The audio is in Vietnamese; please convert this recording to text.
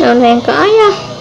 Đồ này có nha